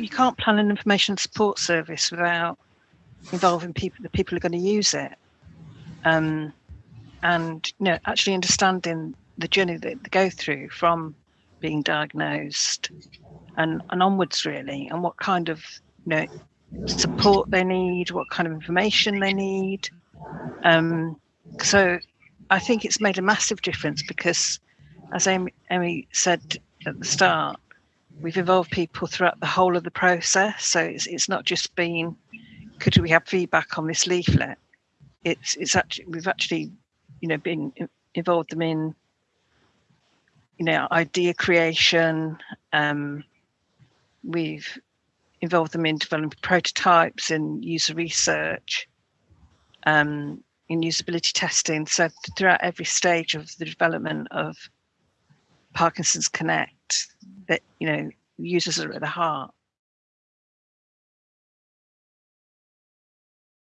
you can't plan an information support service without involving people, the people who are going to use it. Um, and you know, actually understanding the journey that they go through from being diagnosed and, and onwards really, and what kind of you know support they need, what kind of information they need. Um, so I think it's made a massive difference because, as Amy, Amy said at the start, we've involved people throughout the whole of the process. So it's it's not just been could we have feedback on this leaflet? It's it's actually we've actually you know been involved them in you know idea creation. Um, we've involved them in developing prototypes and user research, um, in usability testing. So throughout every stage of the development of Parkinson's Connect, that you know users are at the heart.